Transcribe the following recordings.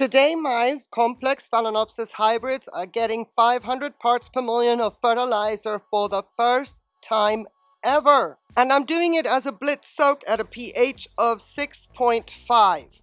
Today my complex Phalaenopsis hybrids are getting 500 parts per million of fertilizer for the first time ever. And I'm doing it as a blitz soak at a pH of 6.5.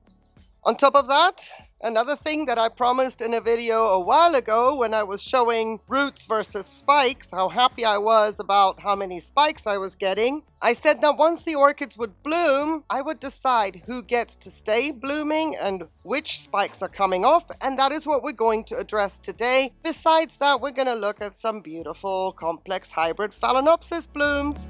On top of that, Another thing that I promised in a video a while ago when I was showing roots versus spikes, how happy I was about how many spikes I was getting, I said that once the orchids would bloom, I would decide who gets to stay blooming and which spikes are coming off, and that is what we're going to address today. Besides that, we're going to look at some beautiful complex hybrid Phalaenopsis blooms.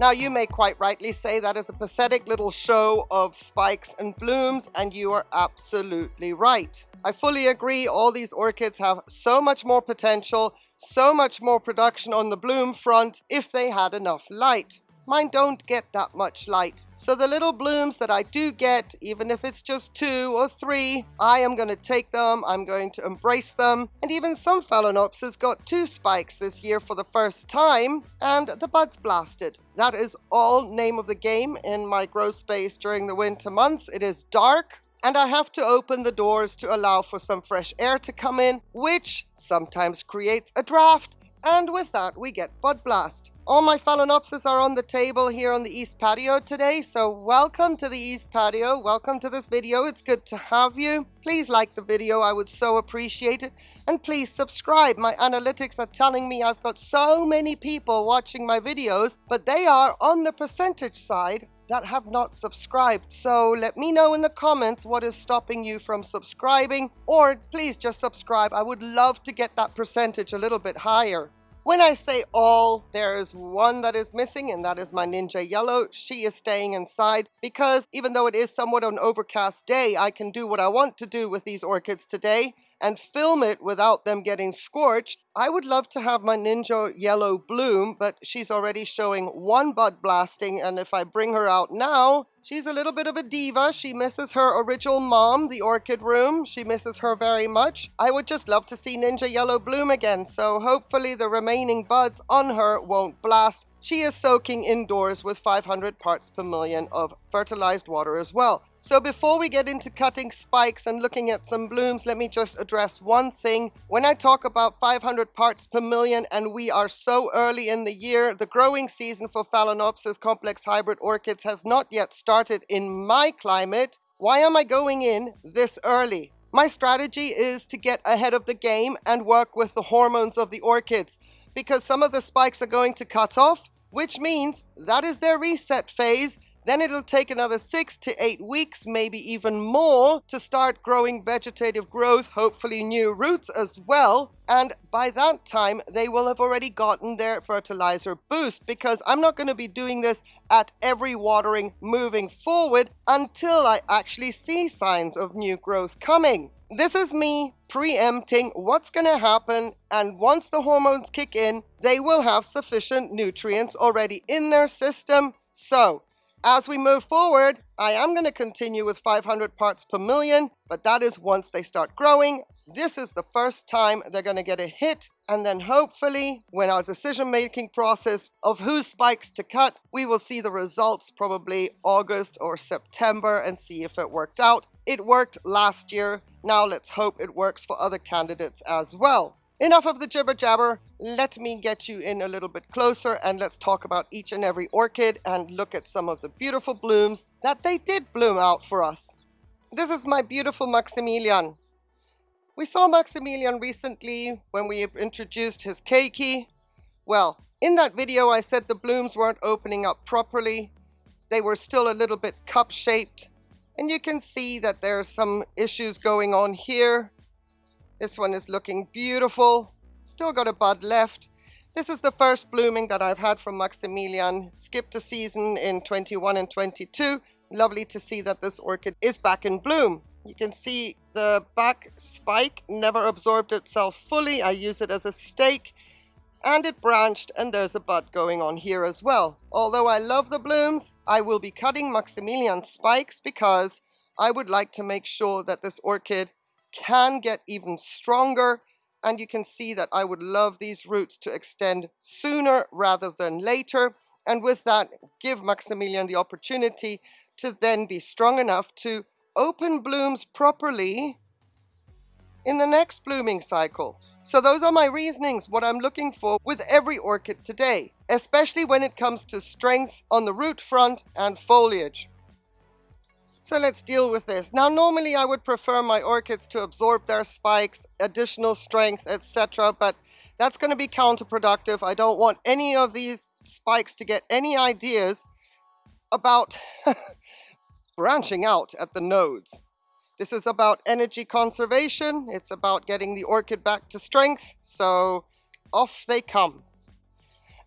Now you may quite rightly say that is a pathetic little show of spikes and blooms and you are absolutely right. I fully agree all these orchids have so much more potential, so much more production on the bloom front if they had enough light. Mine don't get that much light. So the little blooms that I do get, even if it's just two or three, I am going to take them, I'm going to embrace them. And even some Phalaenopsis got two spikes this year for the first time, and the buds blasted. That is all name of the game in my grow space during the winter months. It is dark, and I have to open the doors to allow for some fresh air to come in, which sometimes creates a draft, and with that we get bud blast. All my Phalaenopsis are on the table here on the East Patio today, so welcome to the East Patio. Welcome to this video. It's good to have you. Please like the video. I would so appreciate it. And please subscribe. My analytics are telling me I've got so many people watching my videos, but they are on the percentage side that have not subscribed. So let me know in the comments what is stopping you from subscribing or please just subscribe. I would love to get that percentage a little bit higher. When I say all, there is one that is missing, and that is my Ninja Yellow. She is staying inside because even though it is somewhat of an overcast day, I can do what I want to do with these orchids today and film it without them getting scorched. I would love to have my Ninja Yellow bloom, but she's already showing one bud blasting, and if I bring her out now, she's a little bit of a diva. She misses her original mom, the Orchid Room. She misses her very much. I would just love to see Ninja Yellow bloom again, so hopefully the remaining buds on her won't blast. She is soaking indoors with 500 parts per million of fertilized water as well. So before we get into cutting spikes and looking at some blooms, let me just address one thing. When I talk about 500 parts per million and we are so early in the year, the growing season for Phalaenopsis complex hybrid orchids has not yet started in my climate. Why am I going in this early? My strategy is to get ahead of the game and work with the hormones of the orchids because some of the spikes are going to cut off, which means that is their reset phase. Then it'll take another six to eight weeks, maybe even more, to start growing vegetative growth, hopefully new roots as well. And by that time, they will have already gotten their fertilizer boost because I'm not going to be doing this at every watering moving forward until I actually see signs of new growth coming. This is me preempting what's going to happen and once the hormones kick in, they will have sufficient nutrients already in their system. So as we move forward, I am going to continue with 500 parts per million, but that is once they start growing. This is the first time they're going to get a hit, and then hopefully, when our decision-making process of who spikes to cut, we will see the results probably August or September and see if it worked out. It worked last year. Now let's hope it works for other candidates as well. Enough of the jibber jabber. Let me get you in a little bit closer and let's talk about each and every orchid and look at some of the beautiful blooms that they did bloom out for us. This is my beautiful Maximilian. We saw Maximilian recently when we introduced his keiki. Well, in that video I said the blooms weren't opening up properly. They were still a little bit cup-shaped and you can see that there are some issues going on here. This one is looking beautiful. Still got a bud left. This is the first blooming that I've had from Maximilian. Skipped a season in 21 and 22. Lovely to see that this orchid is back in bloom. You can see the back spike never absorbed itself fully. I use it as a stake and it branched and there's a bud going on here as well. Although I love the blooms, I will be cutting Maximilian spikes because I would like to make sure that this orchid can get even stronger and you can see that I would love these roots to extend sooner rather than later and with that give Maximilian the opportunity to then be strong enough to open blooms properly in the next blooming cycle. So those are my reasonings, what I'm looking for with every orchid today, especially when it comes to strength on the root front and foliage. So let's deal with this. Now normally I would prefer my orchids to absorb their spikes, additional strength, etc. But that's going to be counterproductive. I don't want any of these spikes to get any ideas about branching out at the nodes. This is about energy conservation. It's about getting the orchid back to strength. So off they come.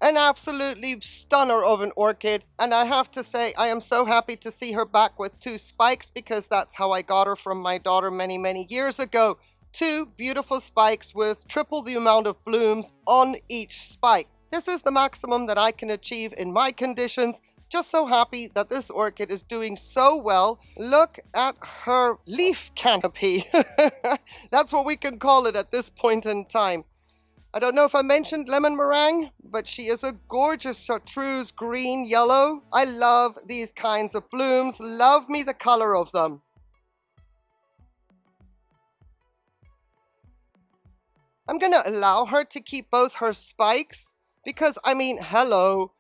An absolutely stunner of an orchid. And I have to say, I am so happy to see her back with two spikes because that's how I got her from my daughter many, many years ago. Two beautiful spikes with triple the amount of blooms on each spike. This is the maximum that I can achieve in my conditions just so happy that this orchid is doing so well. Look at her leaf canopy. That's what we can call it at this point in time. I don't know if I mentioned lemon meringue, but she is a gorgeous chartreuse green yellow. I love these kinds of blooms. Love me the color of them. I'm going to allow her to keep both her spikes because, I mean, hello,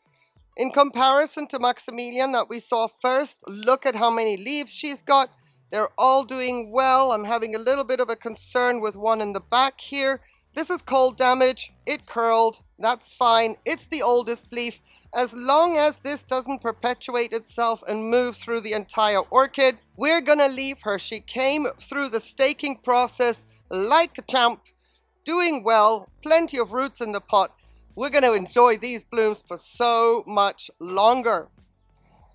in comparison to Maximilian that we saw first, look at how many leaves she's got. They're all doing well. I'm having a little bit of a concern with one in the back here. This is cold damage. It curled. That's fine. It's the oldest leaf. As long as this doesn't perpetuate itself and move through the entire orchid, we're gonna leave her. She came through the staking process like a champ, doing well, plenty of roots in the pot. We're going to enjoy these blooms for so much longer.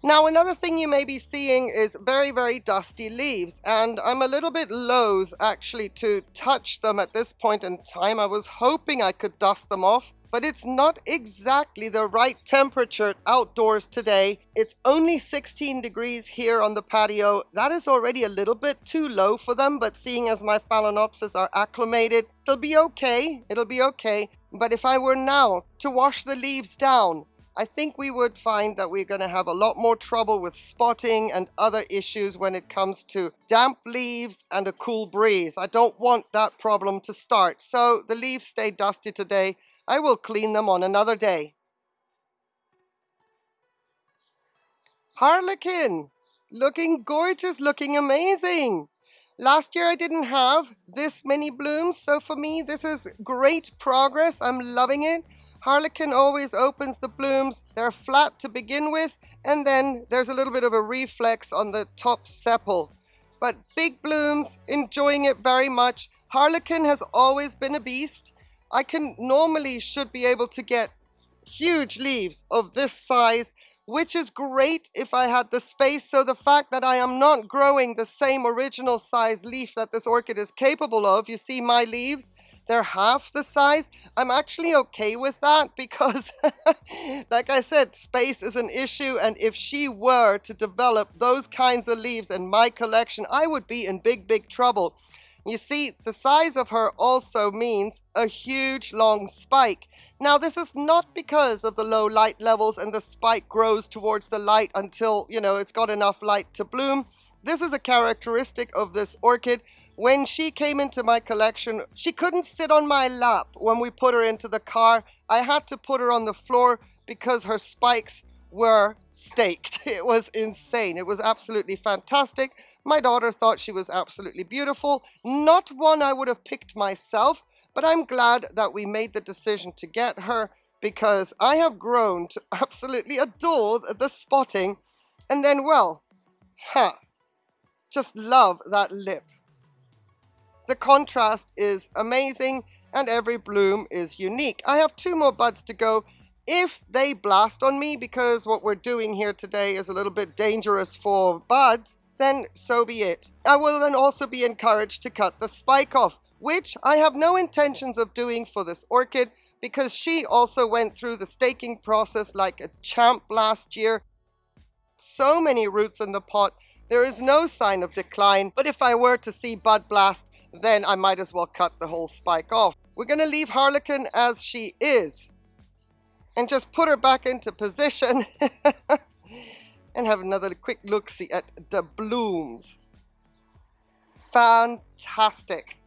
Now another thing you may be seeing is very, very dusty leaves and I'm a little bit loath actually to touch them at this point in time. I was hoping I could dust them off but it's not exactly the right temperature outdoors today. It's only 16 degrees here on the patio. That is already a little bit too low for them, but seeing as my Phalaenopsis are acclimated, it'll be okay. It'll be okay. But if I were now to wash the leaves down, I think we would find that we're going to have a lot more trouble with spotting and other issues when it comes to damp leaves and a cool breeze. I don't want that problem to start. So the leaves stay dusty today. I will clean them on another day. Harlequin, looking gorgeous, looking amazing. Last year I didn't have this many blooms, so for me this is great progress. I'm loving it. Harlequin always opens the blooms. They're flat to begin with, and then there's a little bit of a reflex on the top sepal. But big blooms, enjoying it very much. Harlequin has always been a beast. I can normally should be able to get huge leaves of this size, which is great if I had the space. So the fact that I am not growing the same original size leaf that this orchid is capable of, you see my leaves, they're half the size. I'm actually okay with that because, like I said, space is an issue. And if she were to develop those kinds of leaves in my collection, I would be in big, big trouble. You see, the size of her also means a huge long spike. Now, this is not because of the low light levels and the spike grows towards the light until, you know, it's got enough light to bloom. This is a characteristic of this orchid. When she came into my collection, she couldn't sit on my lap when we put her into the car. I had to put her on the floor because her spikes were staked. It was insane. It was absolutely fantastic. My daughter thought she was absolutely beautiful. Not one I would have picked myself, but I'm glad that we made the decision to get her because I have grown to absolutely adore the spotting. And then, well, just love that lip. The contrast is amazing and every bloom is unique. I have two more buds to go if they blast on me, because what we're doing here today is a little bit dangerous for buds, then so be it. I will then also be encouraged to cut the spike off, which I have no intentions of doing for this orchid, because she also went through the staking process like a champ last year. So many roots in the pot, there is no sign of decline, but if I were to see bud blast, then I might as well cut the whole spike off. We're going to leave Harlequin as she is and just put her back into position and have another quick look-see at the blooms. Fantastic.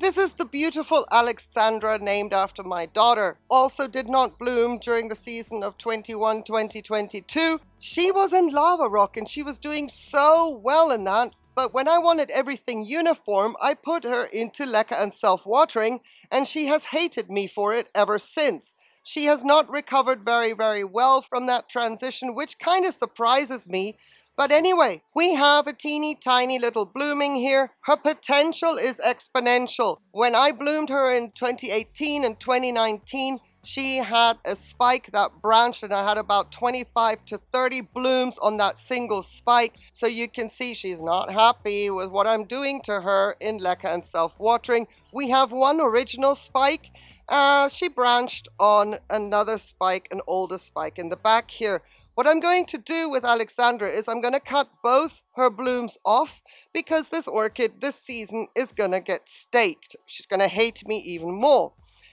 This is the beautiful Alexandra named after my daughter. Also did not bloom during the season of 21-2022. She was in Lava Rock and she was doing so well in that. But when I wanted everything uniform, I put her into Leca and self-watering and she has hated me for it ever since. She has not recovered very, very well from that transition, which kind of surprises me but anyway, we have a teeny tiny little blooming here. Her potential is exponential. When I bloomed her in 2018 and 2019, she had a spike that branched and I had about 25 to 30 blooms on that single spike. So you can see she's not happy with what I'm doing to her in Leca and self-watering. We have one original spike. Uh, she branched on another spike, an older spike in the back here. What I'm going to do with Alexandra is I'm going to cut both her blooms off because this orchid this season is going to get staked. She's going to hate me even more.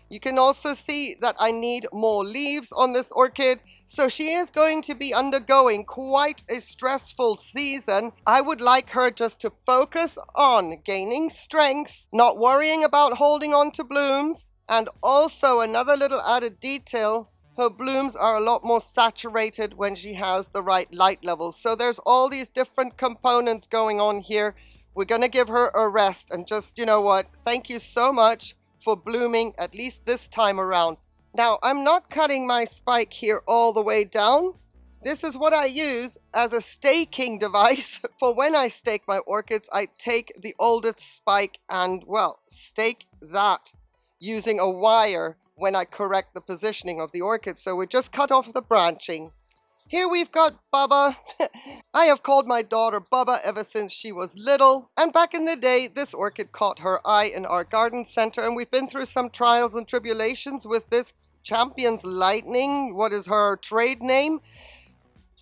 You can also see that I need more leaves on this orchid. So she is going to be undergoing quite a stressful season. I would like her just to focus on gaining strength, not worrying about holding on to blooms. And also another little added detail her blooms are a lot more saturated when she has the right light levels. So there's all these different components going on here. We're going to give her a rest and just, you know what, thank you so much for blooming at least this time around. Now, I'm not cutting my spike here all the way down. This is what I use as a staking device for when I stake my orchids. I take the oldest spike and, well, stake that using a wire when I correct the positioning of the orchid. So we just cut off the branching. Here we've got Bubba. I have called my daughter Bubba ever since she was little. And back in the day, this orchid caught her eye in our garden center. And we've been through some trials and tribulations with this Champion's Lightning. What is her trade name?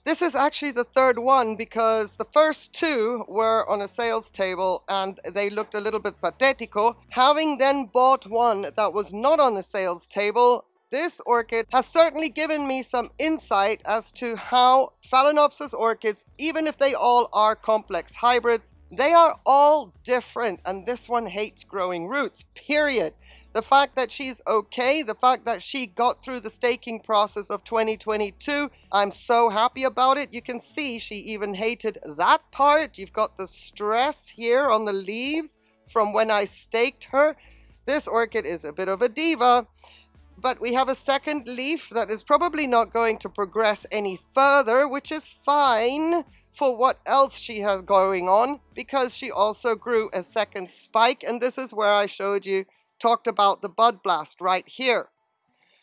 This is actually the third one because the first two were on a sales table and they looked a little bit patetico. Oh. Having then bought one that was not on the sales table, this orchid has certainly given me some insight as to how Phalaenopsis orchids, even if they all are complex hybrids, they are all different and this one hates growing roots, period. The fact that she's okay, the fact that she got through the staking process of 2022, I'm so happy about it. You can see she even hated that part. You've got the stress here on the leaves from when I staked her. This orchid is a bit of a diva, but we have a second leaf that is probably not going to progress any further, which is fine for what else she has going on because she also grew a second spike and this is where I showed you talked about the bud blast right here.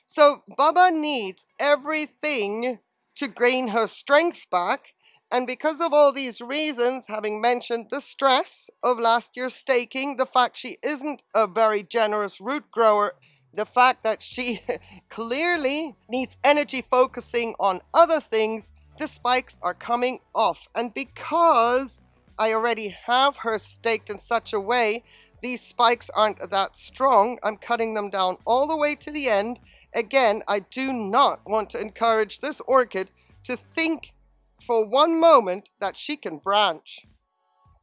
So Bubba needs everything to gain her strength back. And because of all these reasons, having mentioned the stress of last year's staking, the fact she isn't a very generous root grower, the fact that she clearly needs energy focusing on other things, the spikes are coming off. And because I already have her staked in such a way these spikes aren't that strong, I'm cutting them down all the way to the end. Again, I do not want to encourage this orchid to think for one moment that she can branch.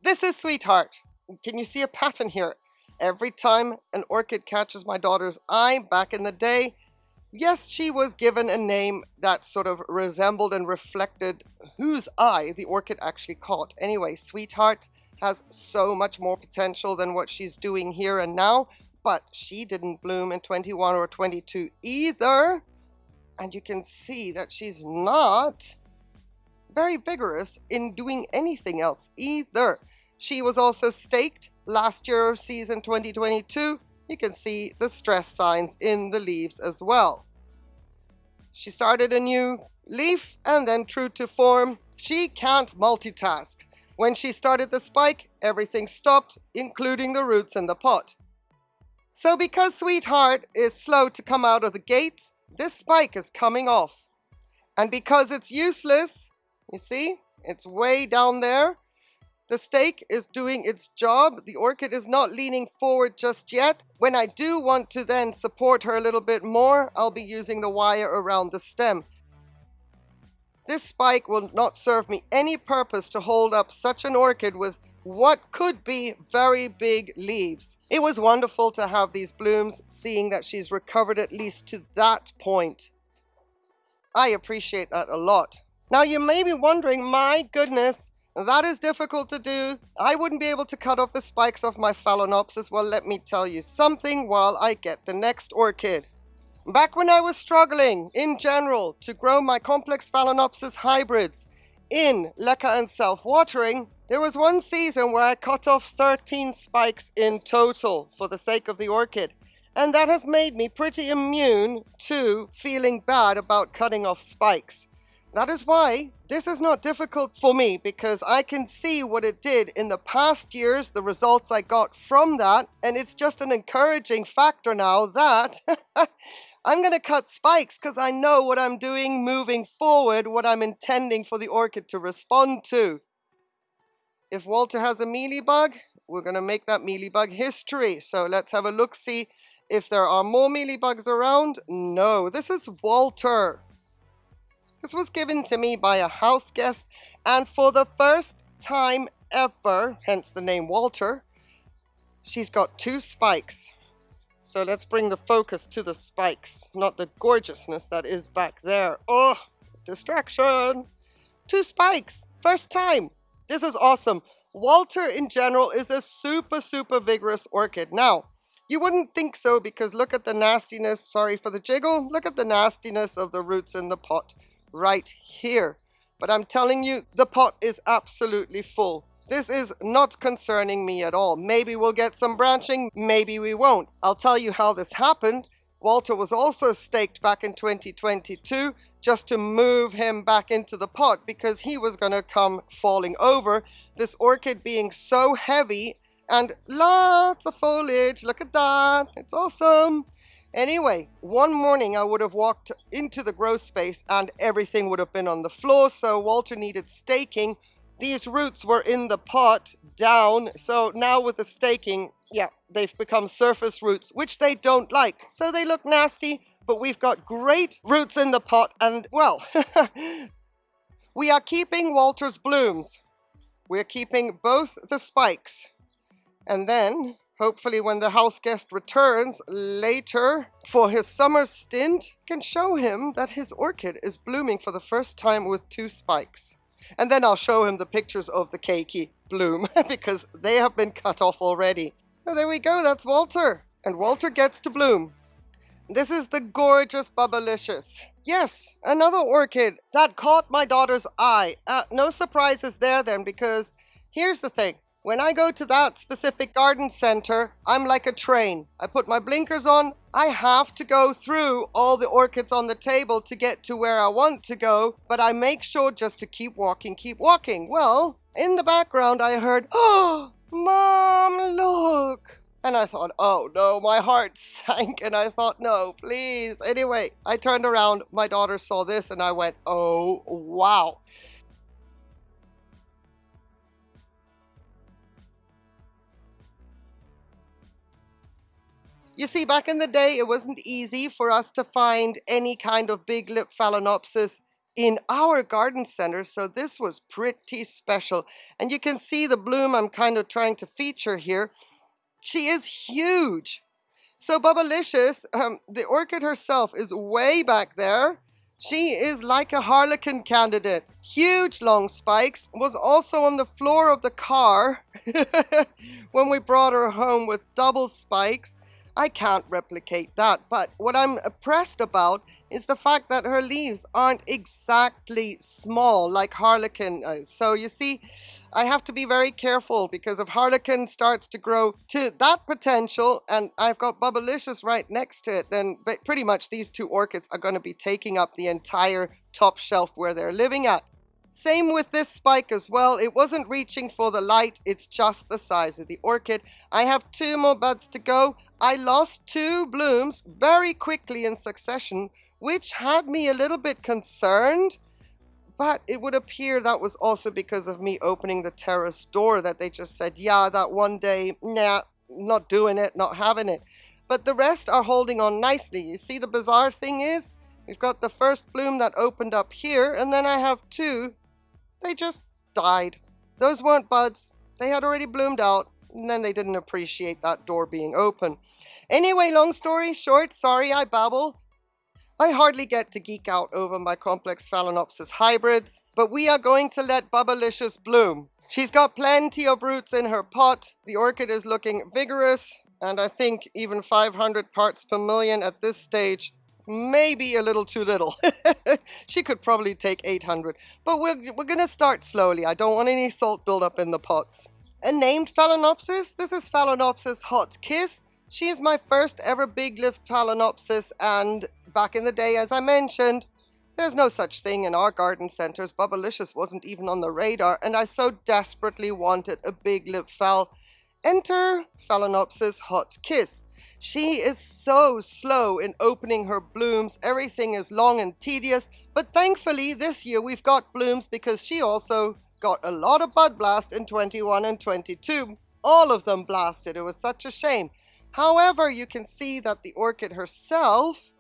This is Sweetheart. Can you see a pattern here? Every time an orchid catches my daughter's eye back in the day, yes, she was given a name that sort of resembled and reflected whose eye the orchid actually caught. Anyway, Sweetheart has so much more potential than what she's doing here and now, but she didn't bloom in 21 or 22 either. And you can see that she's not very vigorous in doing anything else either. She was also staked last year, season 2022. You can see the stress signs in the leaves as well. She started a new leaf and then true to form, she can't multitask. When she started the spike, everything stopped, including the roots in the pot. So because Sweetheart is slow to come out of the gates, this spike is coming off. And because it's useless, you see, it's way down there, The stake is doing its job. The orchid is not leaning forward just yet. When I do want to then support her a little bit more, I'll be using the wire around the stem. This spike will not serve me any purpose to hold up such an orchid with what could be very big leaves. It was wonderful to have these blooms, seeing that she's recovered at least to that point. I appreciate that a lot. Now you may be wondering, my goodness, that is difficult to do. I wouldn't be able to cut off the spikes of my Phalaenopsis. Well, let me tell you something while I get the next orchid. Back when I was struggling, in general, to grow my complex Phalaenopsis hybrids in leca and self-watering, there was one season where I cut off 13 spikes in total for the sake of the orchid. And that has made me pretty immune to feeling bad about cutting off spikes. That is why this is not difficult for me because I can see what it did in the past years, the results I got from that, and it's just an encouraging factor now that I'm going to cut spikes because I know what I'm doing moving forward, what I'm intending for the orchid to respond to. If Walter has a mealybug, we're going to make that mealybug history. So let's have a look, see if there are more mealybugs around. No, this is Walter. This was given to me by a house guest, and for the first time ever, hence the name Walter, she's got two spikes. So let's bring the focus to the spikes, not the gorgeousness that is back there. Oh, distraction. Two spikes, first time. This is awesome. Walter in general is a super, super vigorous orchid. Now, you wouldn't think so because look at the nastiness, sorry for the jiggle, look at the nastiness of the roots in the pot right here. But I'm telling you, the pot is absolutely full. This is not concerning me at all. Maybe we'll get some branching, maybe we won't. I'll tell you how this happened. Walter was also staked back in 2022 just to move him back into the pot because he was going to come falling over. This orchid being so heavy and lots of foliage. Look at that. It's awesome. Anyway, one morning I would have walked into the grow space and everything would have been on the floor. So Walter needed staking. These roots were in the pot down. So now with the staking, yeah, they've become surface roots, which they don't like. So they look nasty but we've got great roots in the pot and, well, we are keeping Walter's blooms. We're keeping both the spikes. And then, hopefully when the house guest returns later for his summer stint, can show him that his orchid is blooming for the first time with two spikes. And then I'll show him the pictures of the keiki bloom because they have been cut off already. So there we go, that's Walter. And Walter gets to bloom. This is the gorgeous Bubblicious. Yes, another orchid that caught my daughter's eye. Uh, no surprises there then because here's the thing. When I go to that specific garden center, I'm like a train. I put my blinkers on. I have to go through all the orchids on the table to get to where I want to go, but I make sure just to keep walking, keep walking. Well, in the background, I heard, oh, mom, look. And I thought, oh no, my heart sank. And I thought, no, please. Anyway, I turned around, my daughter saw this, and I went, oh, wow. You see, back in the day, it wasn't easy for us to find any kind of big lip phalaenopsis in our garden center, so this was pretty special. And you can see the bloom I'm kind of trying to feature here. She is huge. So Bubblicious, um, the orchid herself is way back there. She is like a harlequin candidate. Huge long spikes. Was also on the floor of the car when we brought her home with double spikes. I can't replicate that. But what I'm impressed about is the fact that her leaves aren't exactly small like Harlequin is. So you see, I have to be very careful because if Harlequin starts to grow to that potential and I've got Bubblicious right next to it, then pretty much these two orchids are going to be taking up the entire top shelf where they're living at. Same with this spike as well. It wasn't reaching for the light. It's just the size of the orchid. I have two more buds to go. I lost two blooms very quickly in succession which had me a little bit concerned. But it would appear that was also because of me opening the terrace door that they just said, yeah, that one day, nah, not doing it, not having it. But the rest are holding on nicely. You see the bizarre thing is, we've got the first bloom that opened up here, and then I have two. They just died. Those weren't buds. They had already bloomed out, and then they didn't appreciate that door being open. Anyway, long story short, sorry I babble. I hardly get to geek out over my complex Phalaenopsis hybrids, but we are going to let Bubblicious bloom. She's got plenty of roots in her pot, the orchid is looking vigorous, and I think even 500 parts per million at this stage may be a little too little. she could probably take 800, but we're, we're gonna start slowly. I don't want any salt buildup in the pots. And named Phalaenopsis, this is Phalaenopsis Hot Kiss. She is my first ever big leaf Phalaenopsis and back in the day, as I mentioned, there's no such thing in our garden centers. Bubblicious wasn't even on the radar, and I so desperately wanted a big lip phal. Enter Phalaenopsis Hot Kiss. She is so slow in opening her blooms. Everything is long and tedious, but thankfully this year we've got blooms because she also got a lot of bud blast in 21 and 22. All of them blasted. It was such a shame. However, you can see that the orchid herself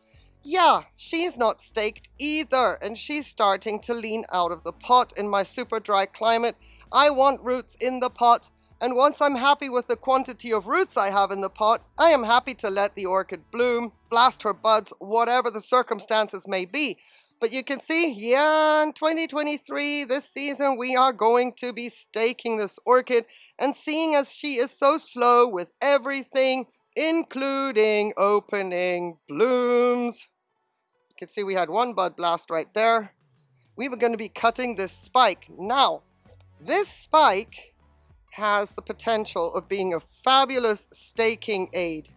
yeah, she's not staked either, and she's starting to lean out of the pot in my super dry climate. I want roots in the pot, and once I'm happy with the quantity of roots I have in the pot, I am happy to let the orchid bloom, blast her buds, whatever the circumstances may be. But you can see, yeah, in 2023, this season, we are going to be staking this orchid. And seeing as she is so slow with everything, including opening blooms, You can see we had one bud blast right there. We were going to be cutting this spike. Now, this spike has the potential of being a fabulous staking aid.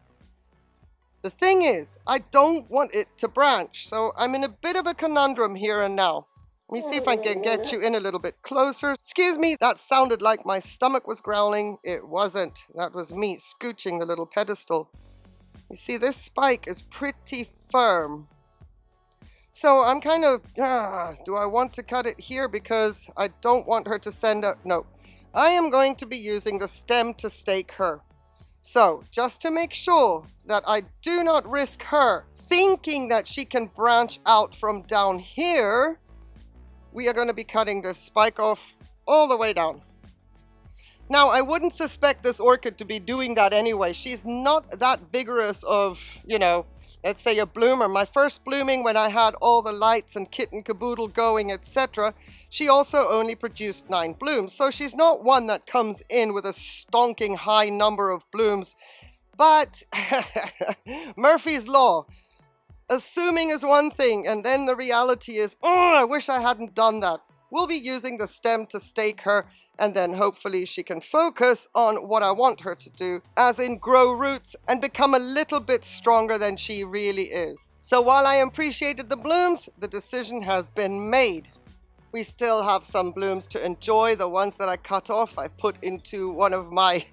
The thing is, I don't want it to branch, so I'm in a bit of a conundrum here and now. Let me see if I can get you in a little bit closer. Excuse me, that sounded like my stomach was growling. It wasn't. That was me scooching the little pedestal. You see, this spike is pretty firm. So I'm kind of, ah, do I want to cut it here because I don't want her to send a, no. I am going to be using the stem to stake her. So just to make sure that I do not risk her thinking that she can branch out from down here, we are going to be cutting this spike off all the way down. Now, I wouldn't suspect this orchid to be doing that anyway. She's not that vigorous of, you know, let's say a bloomer, my first blooming when I had all the lights and kit and caboodle going, etc., she also only produced nine blooms. So she's not one that comes in with a stonking high number of blooms. But Murphy's Law, assuming is one thing, and then the reality is, oh, I wish I hadn't done that. We'll be using the stem to stake her and then hopefully she can focus on what I want her to do, as in grow roots and become a little bit stronger than she really is. So while I appreciated the blooms, the decision has been made. We still have some blooms to enjoy. The ones that I cut off, I put into one of my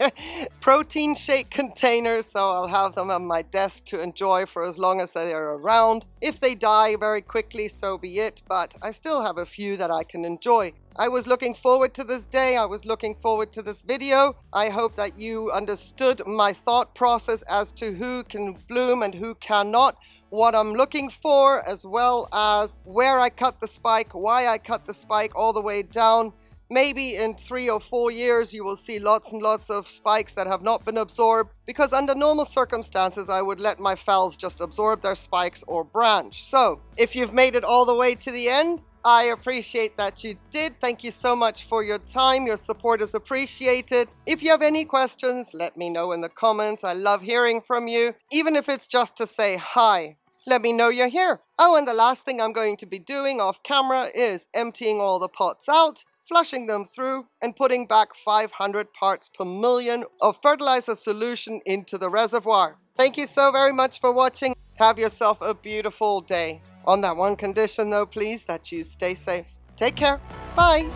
protein shake containers, so I'll have them on my desk to enjoy for as long as they are around. If they die very quickly, so be it, but I still have a few that I can enjoy. I was looking forward to this day. I was looking forward to this video. I hope that you understood my thought process as to who can bloom and who cannot, what I'm looking for, as well as where I cut the spike, why I cut the spike all the way down. Maybe in three or four years you will see lots and lots of spikes that have not been absorbed because under normal circumstances I would let my phals just absorb their spikes or branch. So if you've made it all the way to the end, I appreciate that you did. Thank you so much for your time. Your support is appreciated. If you have any questions, let me know in the comments. I love hearing from you, even if it's just to say hi. Let me know you're here. Oh, and the last thing I'm going to be doing off camera is emptying all the pots out, flushing them through, and putting back 500 parts per million of fertilizer solution into the reservoir. Thank you so very much for watching. Have yourself a beautiful day. On that one condition though, please, that you stay safe. Take care. Bye.